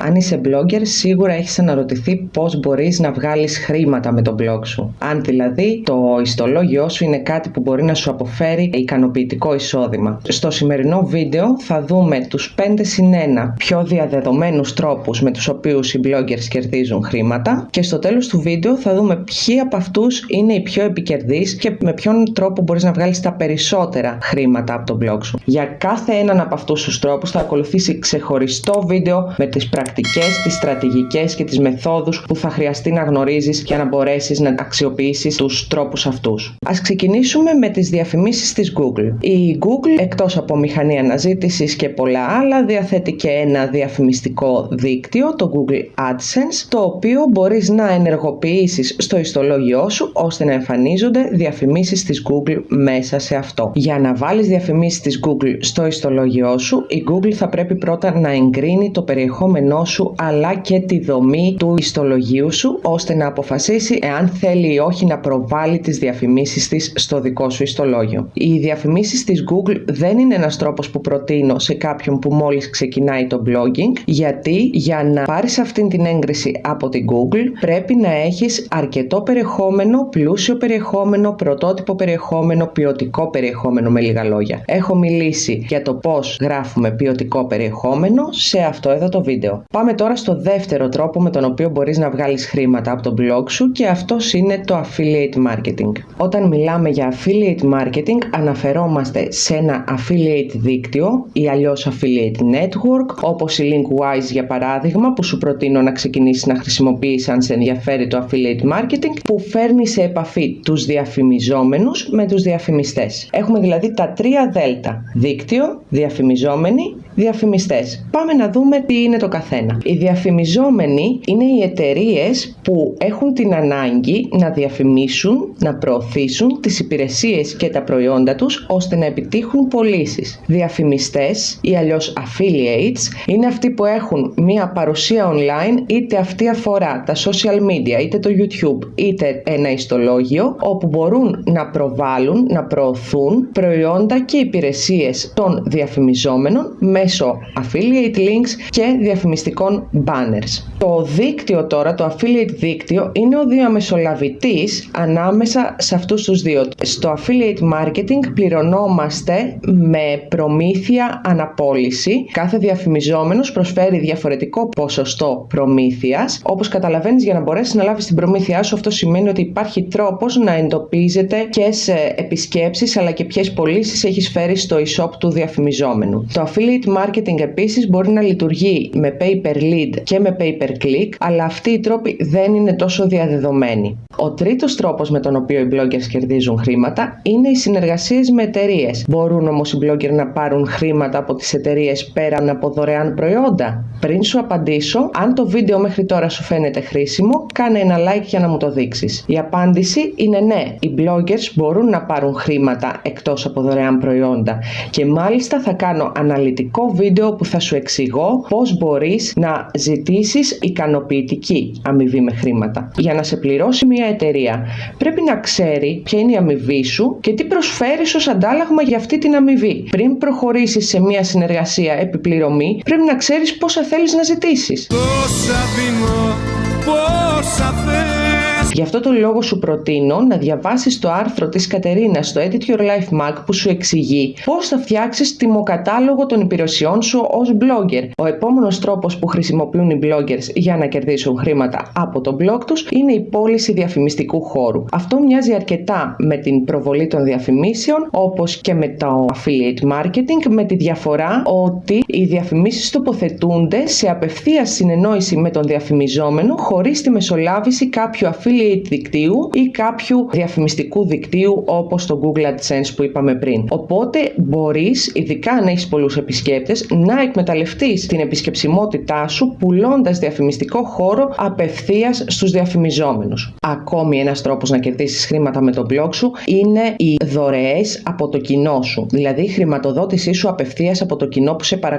Αν είσαι blogger, σίγουρα έχεις αναρωτηθεί πώς μπορείς να βγάλεις χρήματα με τον blog σου. Αν δηλαδή το ιστολόγιο σου είναι κάτι που μπορεί να σου αποφέρει ικανοποιητικό εισόδημα. Στο σημερινό βίντεο θα δούμε τους 5 συν 1 πιο διαδεδομένους τρόπους με τους οποίους οι bloggers κερδίζουν χρήματα και στο τέλος του βίντεο θα δούμε ποιοι από αυτούς είναι οι πιο επικερδείς και με ποιον τρόπο μπορείς να βγάλεις τα περισσότερα χρήματα από τον blog σου. Για κάθε έναν από αυτούς τους τρόπους θα ακολουθήσει ξεχωριστό βίντεο με τις πρακτικέ, τις στρατηγικές και τις μεθόδους που θα χρειαστεί να γνωρίζεις για να μπορέσεις να αξιοποιήσεις τους τρόπους αυτούς. Α ξεκινήσουμε με τις διαφημίσεις της Google. Η Google, εκτός από μηχανή αναζήτησης και πολλά άλλα, διαθέτει και ένα διαφημιστικό δίκτυο, το Google AdSense, το οποίο μπορείς να ενεργοποιήσεις στο ιστολόγιο σου ώστε να εμφανίζονται διαφημίσεις της Google μέσα σε αυτό. Για να βάλεις διαφημίσεις της Google στο ιστολόγιο σου, η Google θα πρέπει πρώτα να εγκρίνει το περιεχόμενό σου αλλά και τη δομή του ιστολογίου σου ώστε να αποφασίσει εάν θέλει ή όχι να προβάλλει τις διαφημίσεις της στο δικό σου ιστολόγιο. Οι διαφημίσεις της Google δεν είναι ένας τρόπος που προτείνω σε κάποιον που μόλις ξεκινάει το blogging γιατί για να πάρεις αυτήν την έγκριση από την Google πρέπει να έχεις αρκετό περιεχόμενο, πλούσιο περιεχόμενο, πρωτότυπο περιεχόμενο, ποιοτικό περιεχόμενο με λίγα λόγια. Έχω μιλήσει για το πώς γράφουμε ποιοτικό περιεχόμενο σε αυτό εδώ το βίντεο. Πάμε τώρα στο δεύτερο τρόπο με τον οποίο μπορείς να βγάλεις χρήματα από το blog σου και αυτός είναι το affiliate marketing. Όταν μιλάμε για affiliate marketing αναφερόμαστε σε ένα affiliate δίκτυο ή αλλιώς affiliate network όπως η Linkwise για παράδειγμα που σου προτείνω να ξεκινήσεις να χρησιμοποιείς αν σε ενδιαφέρει το affiliate marketing που φέρνει σε επαφή τους διαφημιζόμενους με τους διαφημιστές. Έχουμε δηλαδή τα τρία δέλτα. Δίκτυο, διαφημιζόμενοι, διαφημιστές. Πάμε να δούμε τι είναι το καθένα. Οι διαφημιζόμενοι είναι οι εταιρείες που έχουν την ανάγκη να διαφημίσουν, να προωθήσουν τις υπηρεσίες και τα προϊόντα τους ώστε να επιτύχουν πωλήσεις. Διαφημιστές ή αλλιώς affiliates είναι αυτοί που έχουν μία παρουσία online είτε αυτή αφορά τα social media, είτε το YouTube, είτε ένα ιστολόγιο όπου μπορούν να προβάλλουν, να προωθούν προϊόντα και υπηρεσίες των διαφημιζόμενων μέσω affiliate links και διαφημιστικών banners. Το δίκτυο τώρα, το affiliate δίκτυο, είναι ο διαμεσολαβητής ανάμεσα σε αυτούς τους δύο. Στο affiliate marketing πληρωνόμαστε με προμήθεια αναπόλυση. Κάθε διαφημιζόμενος προσφέρει διαφορετικό ποσοστό προμήθειας. Όπως καταλαβαίνεις για να μπορέσεις να λάβεις την προμήθειά σου αυτό σημαίνει ότι υπάρχει τρόπος να εντοπίζεται ποιες επισκέψεις αλλά και ποιες πωλήσεις έχεις φέρει στο e-shop του διαφημιζόμενου. Το affiliate marketing επίσης μπορεί να λειτουργεί με pay per lead και με pay per click αλλά αυτοί οι τρόποι δεν είναι τόσο διαδεδομένοι. Ο τρίτος τρόπος με τον οποίο οι bloggers κερδίζουν χρήματα είναι οι συνεργασίες με εταιρείες. Μπορούν όμως οι bloggers να πάρουν χρήματα από τις εταιρείες πέραν από δωρεάν προϊόντα; Πριν σου απαντήσω, αν το βίντεο μέχρι τώρα σου φαίνεται χρήσιμο, κάνε ένα like για να μου το δείξεις. Η απάντηση είναι ναι, οι bloggers μπορούν να πάρουν χρήματα εκτός από δωρεάν προϊόντα και μάλιστα θα κάνω αναλυτικό βίντεο που θα σου εξηγώ πώς μπορείς να ζητήσεις ικανοποιητική αμοιβή με χρήματα. Για να σε πληρώσει μια εταιρεία πρέπει να ξέρει ποια είναι η αμοιβή σου και τι προσφέρεις ως αντάλλαγμα για αυτή την αμοιβή. Πριν προχωρήσεις σε μια συνεργασία επιπληρωμή πρέπει να ξέρεις πόσα θέλεις να ζητήσεις. Πόσα δίνω, πόσα Γι' αυτό το λόγο σου προτείνω να διαβάσεις το άρθρο της Κατερίνας στο Edit Your Life Mac που σου εξηγεί πώς θα φτιάξεις τιμοκατάλογο των υπηρεσιών σου ως blogger. Ο επόμενος τρόπος που χρησιμοποιούν οι bloggers για να κερδίσουν χρήματα από το blog τους είναι η πώληση διαφημιστικού χώρου. Αυτό μοιάζει αρκετά με την προβολή των διαφημίσεων όπως και με το affiliate marketing με τη διαφορά ότι οι διαφημίσεις τοποθετούνται σε απευθείας συνεννόηση με τον διαφημιζόμενο χωρίς τη μεσολάβηση κάποιου affiliate δικτύου ή κάποιου διαφημιστικού δικτύου όπως το Google AdSense που είπαμε πριν. Οπότε μπορείς, ειδικά αν έχεις πολλούς επισκέπτες, να εκμεταλλευτείς την επισκεψιμότητά σου πουλώντας διαφημιστικό χώρο απευθείας στους διαφημιζόμενους. Ακόμη ένας τρόπος να κερδίσεις χρήματα με τον blog σου είναι οι δωρεές από το κοινό σου, δηλαδή η χρηματοδότησή σου απευθείας από το κοινό που σε παρακολουθεί.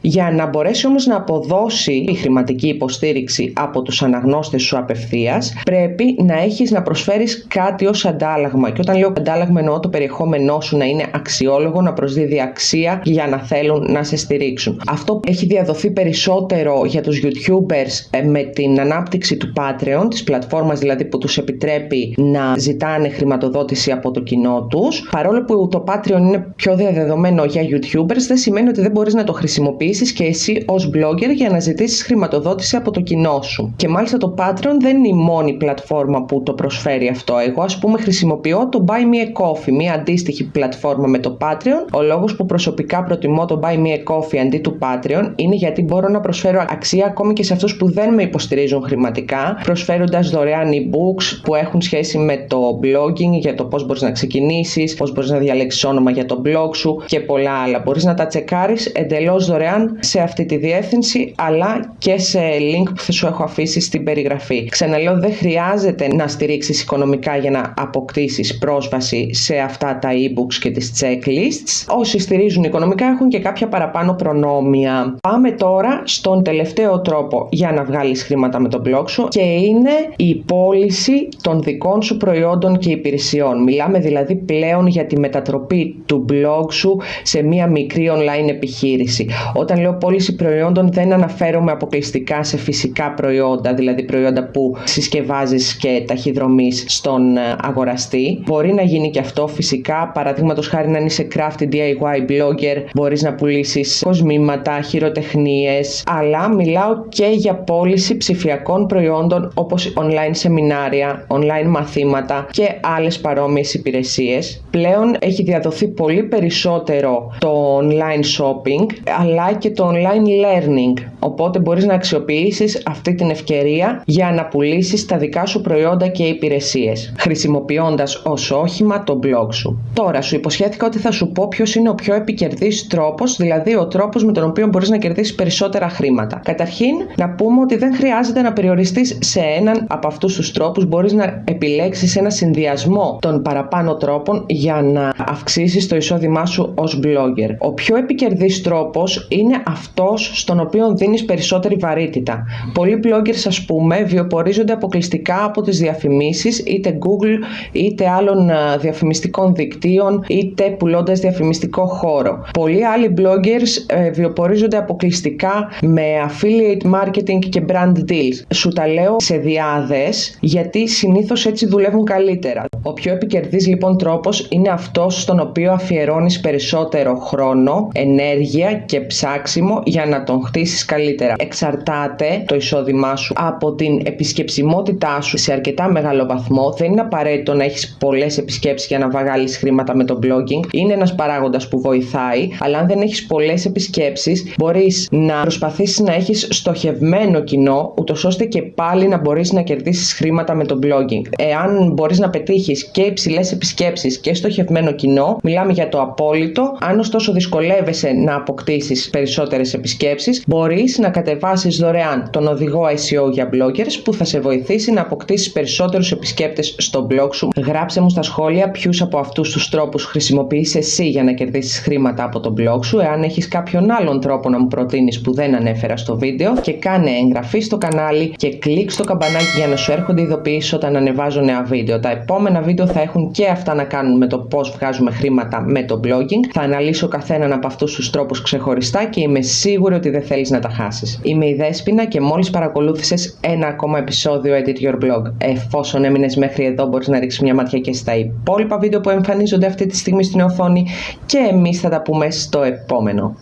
Για να μπορέσει όμως να αποδώσει η χρηματική υποστήριξη από τους αναγνώστες σου απευθείας, πρέπει πρέπει να έχεις να προσφέρεις κάτι ως αντάλλαγμα. Και όταν λέω αντάλλαγμα εννοώ το περιεχόμενό σου να είναι αξιόλογο, να προσδίδει αξία για να θέλουν να σε στηρίξουν. Αυτό έχει διαδοθεί περισσότερο για τους YouTubers ε, με την ανάπτυξη του Patreon, της πλατφόρμας δηλαδή που τους επιτρέπει να ζητάνε χρηματοδότηση από το κοινό τους. Παρόλο που το Patreon είναι πιο διαδεδομένο για YouTubers, δεν σημαίνει ότι δεν μπορείς να το χρησιμοποιήσεις και εσύ ως blogger για να ζητήσεις χρηματοδότηση από το κοινό σου. Και μάλιστα το Patreon δεν είναι η μόνη πλατφόρμα που το προσφέρει αυτό. Εγώ ας πούμε χρησιμοποιώ το Buy Me a Coffee, μια αντίστοιχη πλατφόρμα με το Patreon. Ο λόγος που προσωπικά προτιμώ το Buy Me a Coffee αντί του Patreon είναι γιατί μπορώ να προσφέρω αξία ακόμη και σε αυτούς που δεν με υποστηρίζουν χρηματικά, προσφέροντας δωρεάν e-books που έχουν σχέση με το blogging, για το πώς μπορείς να ξεκινήσεις, πώς μπορείς να διαλέξεις όνομα για το blog σου και πολλά άλλα. Μπορείς να τα τσεκάρεις εντελώς δωρεάν σε αυτή τη διεύθυνση αλλά και σε link που θα σου έχω αφήσει στην περιγραφή. Ξαναλέω δεν χρειάζεται να στηρίξεις οικονομικά για να αποκτήσεις πρόσβαση σε αυτά τα e-books και τις checklists. Όσοι στηρίζουν οικονομικά έχουν και κάποια παραπάνω προνόμια. Πάμε τώρα στον τελευταίο τρόπο για να βγάλεις χρήματα με το blog σου και είναι η πώληση των δικών σου προϊόντων και υπηρεσιών. Μιλάμε δηλαδή πλέον για τη μετατροπή του blog σου σε μια μικρή online επιχείρηση. Όταν λέω πώληση προϊόντων δεν αναφέρομαι αποκλειστικά σε φυσικά προϊόντα, δηλαδή προϊόντα που συσκευάζεις και ταχυδρομείς στον ε, αγοραστή. Μπορεί να γίνει και αυτό φυσικά, παραδείγματος χάρη να είσαι crafty DIY blogger, μπορείς να πουλήσεις κοσμήματα, χειροτεχνίες, αλλά μιλάω και για πώληση ψηφιακών προϊόντων όπως online σεμινάρια, online μαθήματα και άλλες παρόμοιες υπηρεσίες. Πλέον έχει διαδοθεί πολύ περισσότερο το online shopping αλλά και το online learning. Οπότε μπορείς να αξιοποιήσεις αυτή την ευκαιρία για να πουλήσεις τα δικά σου προϊόντα και υπηρεσίες, χρησιμοποιώντας ως όχημα το blog σου. Τώρα σου υποσχέθηκα ότι θα σου πω ποιος είναι ο πιο επικερδής τρόπος, δηλαδή ο τρόπος με τον οποίο μπορείς να κερδίσεις περισσότερα χρήματα. Καταρχήν, να πούμε ότι δεν χρειάζεται να περιοριστείς σε έναν από αυτούς τους τρόπους, μπορείς να επιλέξεις ένα συνδυασμό των παραπάνω τρόπων για να αυξήσεις το εισόδημά σου ως blogger. Ο πιο επικερδής τρόπος είναι αυτός στον οποίο δίνεις περισσότερη βαρύτητα. Πολλοί bloggers ας πούμε βιοπορίζονται αποκλειστικά από τις διαφημίσεις είτε Google είτε άλλων διαφημιστικών δικτύων είτε πουλώντας διαφημιστικό χώρο. Πολλοί άλλοι bloggers ε, βιοπορίζονται αποκλειστικά με affiliate marketing και brand deals. Σου τα λέω σε διάδες γιατί συνήθως έτσι δουλεύουν καλύτερα. Ο πιο επικερδής λοιπόν τρόπος είναι αυτός στον οποίο αφιερώνεις περισσότερο χρόνο, ενέργεια και ψάξιμο για να τον χτίσεις καλύτερα. Εξαρτάται το εισόδημά σου από την επισκεψιμότητά σου σε αρκετά μεγάλο βαθμό. Δεν είναι απαραίτητο να έχεις πολλές επισκέψεις για να βγάλεις χρήματα με το blogging. Είναι ένας παράγοντας που βοηθάει, αλλά αν δεν έχεις πολλές επισκέψεις μπορείς να προσπαθήσεις να έχεις στοχευμένο κοινό, ούτως ώστε και πάλι να μπορείς να κερδίσεις χρήματα με το blogging. Εάν μπορείς να πετύχεις και υψηλές επισκέψεις και στοχευμένο κοινό, μιλάμε για το απόλυτο. Αν ωστόσο δυσκολεύεσαι να αποκτήσεις περισσότερες επισκέψεις, μπορείς να κατεβάσεις δωρεάν τον οδηγό SEO για bloggers που θα σε βοηθήσει να αποκτήσεις περισσότερους επισκέπτες στο blog σου. Γράψε μου στα σχόλια ποιους από αυτούς τους τρόπους χρησιμοποιείς εσύ για να κερδίσεις χρήματα από το blog σου, εάν έχεις κάποιον άλλον τρόπο να μου προτείνεις που δεν ανέφερα στο βίντεο και κάνε εγγραφή στο κανάλι και κλικ στο καμπανάκι για να σου έρχονται ειδοποιήσεις όταν ανεβάζω νέα βίντεο. Τα επόμενα βίντεο θα έχουν και αυτά να κάνουν με το πώς βγάζουμε χρήματα με το blogging. Θα αναλύσω καθέναν από αυτούς τους τρόπους ξεχωριστά και είμαι σίγουρη ότι δεν θέλεις να τα χάσεις. Είμαι η Δέσποινα και μόλις παρακολούθησες ένα ακόμα επεισόδιο Edit Your Blog. Εφόσον έμεινες μέχρι εδώ μπορείς να ρίξεις μια ματιά και στα υπόλοιπα βίντεο που εμφανίζονται αυτή τη στιγμή στην οθόνη και εμείς θα τα πούμε στο επόμενο.